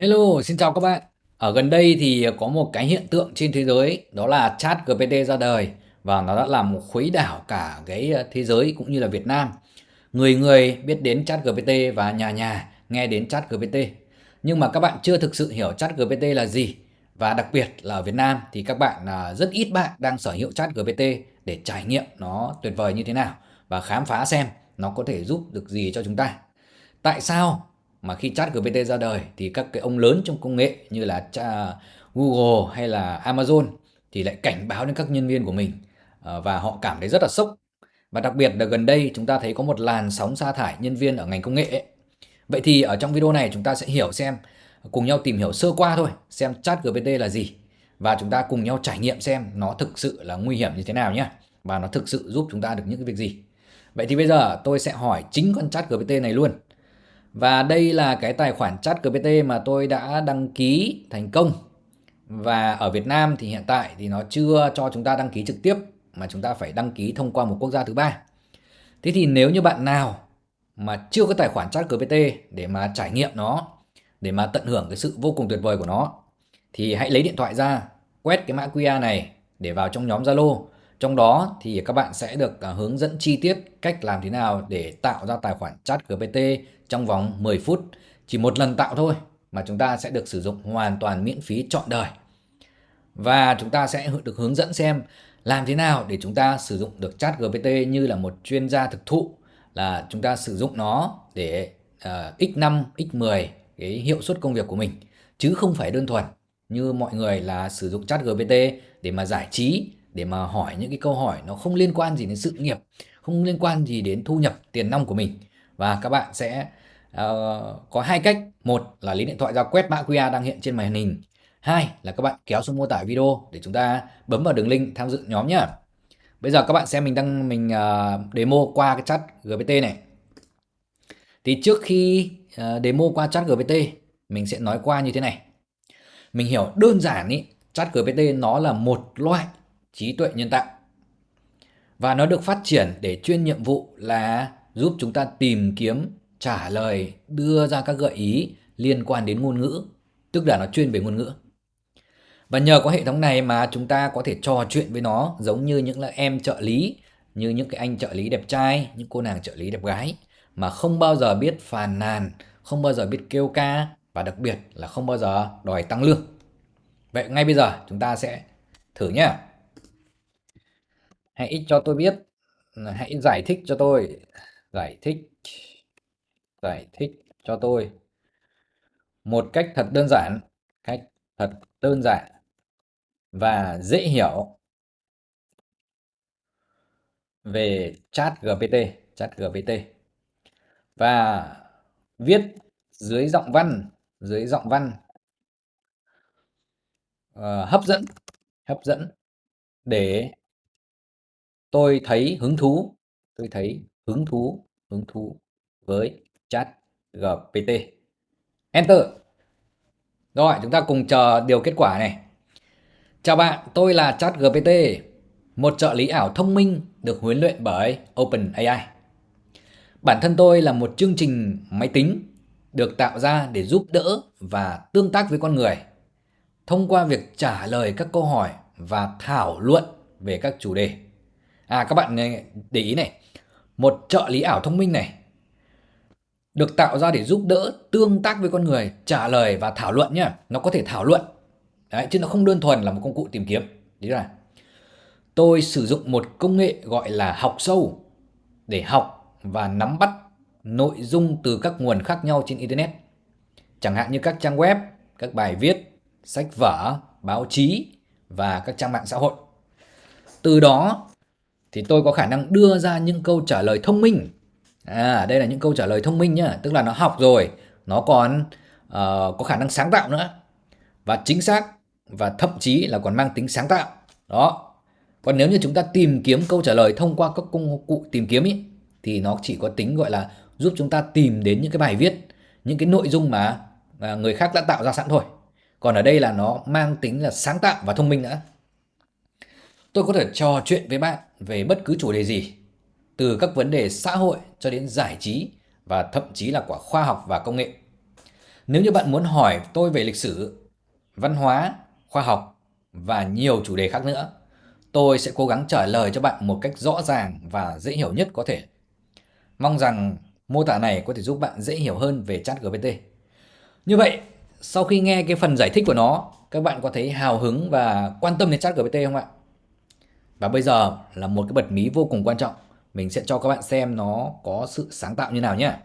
Hello, xin chào các bạn. Ở gần đây thì có một cái hiện tượng trên thế giới đó là Chat GPT ra đời và nó đã làm khuấy đảo cả cái ờ, thế giới cũng như là Việt Nam. Người người biết đến Chat GPT và nhà nhà nghe đến Chat GPT. Nhưng mà các bạn chưa thực sự hiểu Chat GPT là gì. Và đặc biệt là ở Việt Nam thì các bạn à, rất ít bạn đang sở hữu Chat GPT để trải nghiệm nó tuyệt vời như thế nào và khám phá xem nó có thể giúp được gì cho chúng ta. Tại sao mà khi chat GPT ra đời thì các cái ông lớn trong công nghệ như là Google hay là Amazon thì lại cảnh báo đến các nhân viên của mình ờ, và họ cảm thấy rất là sốc. Và đặc biệt là gần đây chúng ta thấy có một làn sóng sa thải nhân viên ở ngành công nghệ ấy. Vậy thì ở trong video này chúng ta sẽ hiểu xem, cùng nhau tìm hiểu sơ qua thôi, xem chat GPT là gì và chúng ta cùng nhau trải nghiệm xem nó thực sự là nguy hiểm như thế nào nhé và nó thực sự giúp chúng ta được những cái việc gì. Vậy thì bây giờ tôi sẽ hỏi chính con chat GPT này luôn và đây là cái tài khoản chat GPT mà tôi đã đăng ký thành công. Và ở Việt Nam thì hiện tại thì nó chưa cho chúng ta đăng ký trực tiếp mà chúng ta phải đăng ký thông qua một quốc gia thứ ba. Thế thì nếu như bạn nào mà chưa có tài khoản chat GPT để mà trải nghiệm nó, để mà tận hưởng cái sự vô cùng tuyệt vời của nó thì hãy lấy điện thoại ra, quét cái mã QR này để vào trong nhóm Zalo. Trong đó thì các bạn sẽ được à, hướng dẫn chi tiết cách làm thế nào để tạo ra tài khoản chat GPT trong vòng 10 phút. Chỉ một lần tạo thôi mà chúng ta sẽ được sử dụng hoàn toàn miễn phí trọn đời. Và chúng ta sẽ được hướng dẫn xem làm thế nào để chúng ta sử dụng được chat GPT như là một chuyên gia thực thụ là chúng ta sử dụng nó để uh, x5, x10 cái hiệu suất công việc của mình chứ không phải đơn thuần như mọi người là sử dụng chat GPT để mà giải trí để mà hỏi những cái câu hỏi nó không liên quan gì đến sự nghiệp không liên quan gì đến thu nhập tiền nong của mình và các bạn sẽ uh, có hai cách. Một là lấy điện thoại ra quét mã QR đang hiện trên màn hình. Hai là các bạn kéo xuống mô tả video để chúng ta bấm vào đường link tham dự nhóm nhá. Bây giờ các bạn xem mình đang mình uh, demo qua cái chat GPT này. Thì trước khi uh, demo qua chat GPT mình sẽ nói qua như thế này. Mình hiểu đơn giản ý chat GPT nó là một loại trí tuệ nhân tạo. Và nó được phát triển để chuyên nhiệm vụ là giúp chúng ta tìm kiếm, trả lời, đưa ra các gợi ý liên quan đến ngôn ngữ, tức là nó chuyên về ngôn ngữ. Và nhờ có hệ thống này mà chúng ta có thể trò chuyện với nó giống như những là em trợ lý, như những cái anh trợ lý đẹp trai, những cô nàng trợ lý đẹp gái mà không bao giờ biết phàn nàn, không bao giờ biết kêu ca và đặc biệt là không bao giờ đòi tăng lương. Vậy ngay bây giờ chúng ta sẽ thử nhé. Hãy cho tôi biết, hãy giải thích cho tôi giải thích giải thích cho tôi. Một cách thật đơn giản cách thật đơn giản và dễ hiểu về chat GPT chat GPT và viết dưới giọng văn dưới giọng văn uh, hấp dẫn hấp dẫn để tôi thấy hứng thú tôi thấy hứng thú hứng thú với chat GPT. Enter. Rồi, chúng ta cùng chờ điều kết quả này. Chào bạn, tôi là chat GPT, một trợ lý ảo thông minh được huấn luyện bởi OpenAI. Bản thân tôi là một chương trình máy tính được tạo ra để giúp đỡ và tương tác với con người thông qua việc trả lời các câu hỏi và thảo luận về các chủ đề. À các bạn để ý này, một trợ lý ảo thông minh này được tạo ra để giúp đỡ tương tác với con người, trả lời và thảo luận nhá. Nó có thể thảo luận. Đấy, chứ nó không đơn thuần là một công cụ tìm kiếm. Đấy là tôi sử dụng một công nghệ gọi là học sâu để học và nắm bắt nội dung từ các nguồn khác nhau trên internet. Chẳng hạn như các trang web, các bài viết, sách vở, báo chí và các trang mạng xã hội. Từ đó thì tôi có khả năng đưa ra những câu trả lời thông minh. À, đây là những câu trả lời thông minh nhá, tức là nó học rồi, nó còn uh, có khả năng sáng tạo nữa và chính xác và thậm chí là còn mang tính sáng tạo. Đó. Còn nếu như chúng ta tìm kiếm câu trả lời thông qua các công cụ tìm kiếm ý, thì nó chỉ có tính gọi là giúp chúng ta tìm đến những cái bài viết, những cái nội dung mà, mà người khác đã tạo ra sẵn thôi. Còn ở đây là nó mang tính là sáng tạo và thông minh nữa. Tôi có thể trò chuyện với bạn về bất cứ chủ đề gì, từ các vấn đề xã hội cho đến giải trí và thậm chí là quả khoa học và công nghệ. Nếu như bạn muốn hỏi tôi về lịch sử, văn hóa, khoa học và nhiều chủ đề khác nữa, tôi sẽ cố gắng trả lời cho bạn một cách rõ ràng và dễ hiểu nhất có thể. Mong rằng mô tả này có thể giúp bạn dễ hiểu hơn về ChatGPT. Như vậy, sau khi nghe cái phần giải thích của nó, các bạn có thấy hào hứng và quan tâm đến ChatGPT không ạ? Và bây giờ là một cái bật mí vô cùng quan trọng. Mình sẽ cho các bạn xem nó có sự sáng tạo như nào nhé.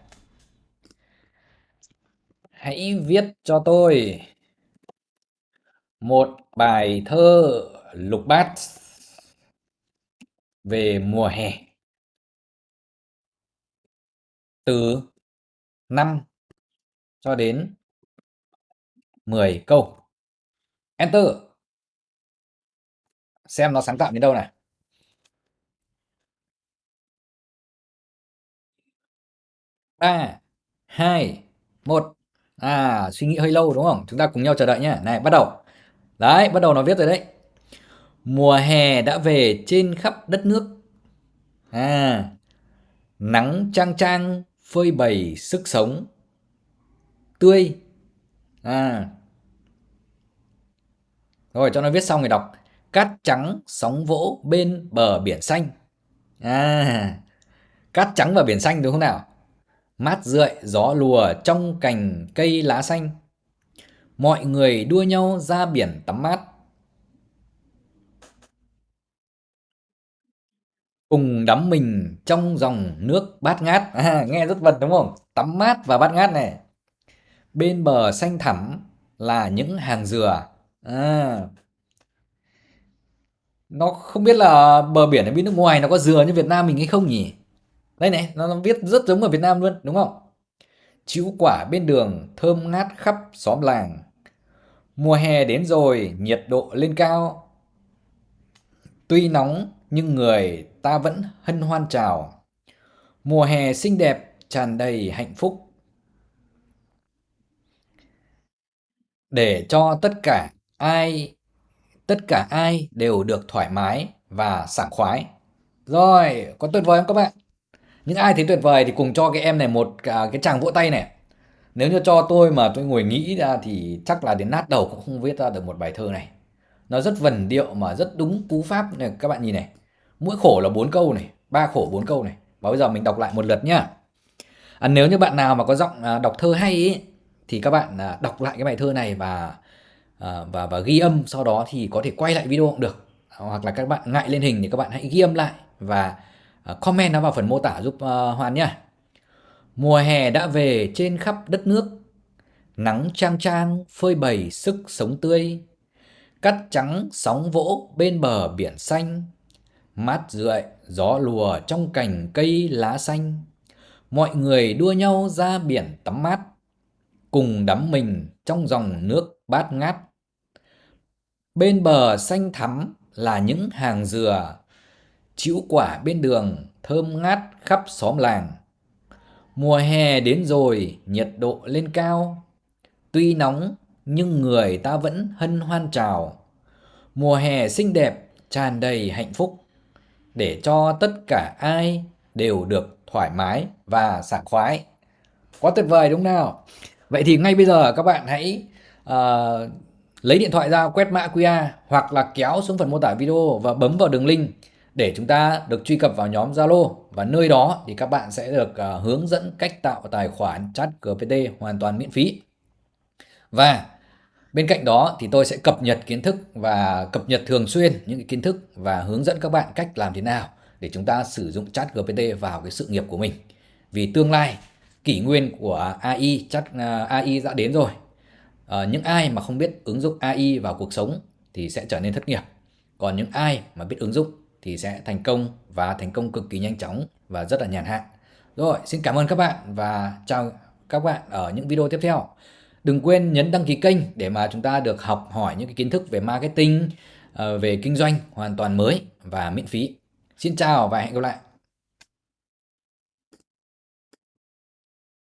Hãy viết cho tôi một bài thơ lục bát về mùa hè từ 5 cho đến 10 câu. Enter. Xem nó sáng tạo đến đâu này. Ba hai một À, suy nghĩ hơi lâu đúng không? Chúng ta cùng nhau chờ đợi nhé. Này, bắt đầu. Đấy, bắt đầu nó viết rồi đấy. Mùa hè đã về trên khắp đất nước. À, nắng trang trang phơi bày sức sống. Tươi. À. Rồi, cho nó viết xong rồi đọc. Cát trắng sóng vỗ bên bờ biển xanh. À, cát trắng và biển xanh đúng không nào? Mát rượi gió lùa trong cành cây lá xanh. Mọi người đua nhau ra biển tắm mát. Cùng đắm mình trong dòng nước bát ngát. À, nghe rất vật đúng không? Tắm mát và bát ngát này. Bên bờ xanh thẳm là những hàng dừa. À, nó không biết là bờ biển ở bên nước ngoài nó có dừa như Việt Nam mình hay không nhỉ? Đây này, nó, viết rất giống ở Việt Nam luôn, đúng không? Chữ quả bên đường thơm ngát khắp xóm làng. Mùa hè đến rồi, nhiệt độ lên cao. Tuy nóng nhưng người ta vẫn hân hoan chào. Mùa hè xinh đẹp, tràn đầy hạnh phúc. Để cho tất cả ai tất cả ai đều được thoải mái và sảng khoái. Rồi, có tuyệt vời không các bạn? Những ai thấy tuyệt vời thì cùng cho cái em này một à, cái chàng vỗ tay này. Nếu như cho tôi mà tôi ngồi nghĩ ra thì chắc là đến nát đầu cũng không viết ra được một bài thơ này. Nó rất vần điệu mà rất đúng cú pháp này các bạn nhìn này. Mỗi khổ là bốn câu này ba khổ bốn câu này. Và bây giờ mình đọc lại một lượt nhá. À, nếu như bạn nào mà có giọng à, đọc thơ hay ý, thì các bạn à, đọc lại cái bài thơ này và à, và và ghi âm sau đó thì có thể quay lại video cũng được. Hoặc là các bạn ngại lên hình thì các bạn hãy ghi âm lại và À, comment nó vào phần mô tả giúp uh, Hoan nhé. Mùa hè đã về trên khắp đất nước, nắng trang trang phơi bày sức sống tươi, cắt trắng sóng vỗ bên bờ biển xanh, mát rượi gió lùa trong cành cây lá xanh. Mọi người đua nhau ra biển tắm mát, cùng đắm mình trong dòng nước bát ngát. Bên bờ xanh thắm là những hàng dừa chĩu quả bên đường thơm ngát khắp xóm làng. Mùa hè đến rồi, nhiệt độ lên cao. Tuy nóng nhưng người ta vẫn hân hoan chào. Mùa hè xinh đẹp, tràn đầy hạnh phúc để cho tất cả ai đều được thoải mái và sảng khoái. Quá tuyệt vời đúng nào? Vậy thì ngay bây giờ các bạn hãy uh, lấy điện thoại ra quét mã QR hoặc là kéo xuống phần mô tả video và bấm vào đường link để chúng ta được truy cập vào nhóm Zalo và nơi đó thì các bạn sẽ được à, hướng dẫn cách tạo tài khoản chat GPT hoàn toàn miễn phí. Và bên cạnh đó thì tôi sẽ cập nhật kiến thức và cập nhật thường xuyên những cái kiến thức và hướng dẫn các bạn cách làm thế nào để chúng ta sử dụng chat GPT vào cái sự nghiệp của mình. Vì tương lai kỷ nguyên của AI chat à, AI đã đến rồi. À, những ai mà không biết ứng dụng AI vào cuộc sống thì sẽ trở nên thất nghiệp. Còn những ai mà biết ứng dụng thì sẽ thành công và thành công cực kỳ nhanh chóng và rất là nhàn hạ. Rồi, xin cảm ơn các bạn và chào các bạn ở những video tiếp theo. Đừng quên nhấn đăng ký kênh để mà chúng ta được học hỏi những cái kiến thức về marketing, ờ, về kinh doanh hoàn toàn mới và miễn phí. Xin chào và hẹn gặp lại.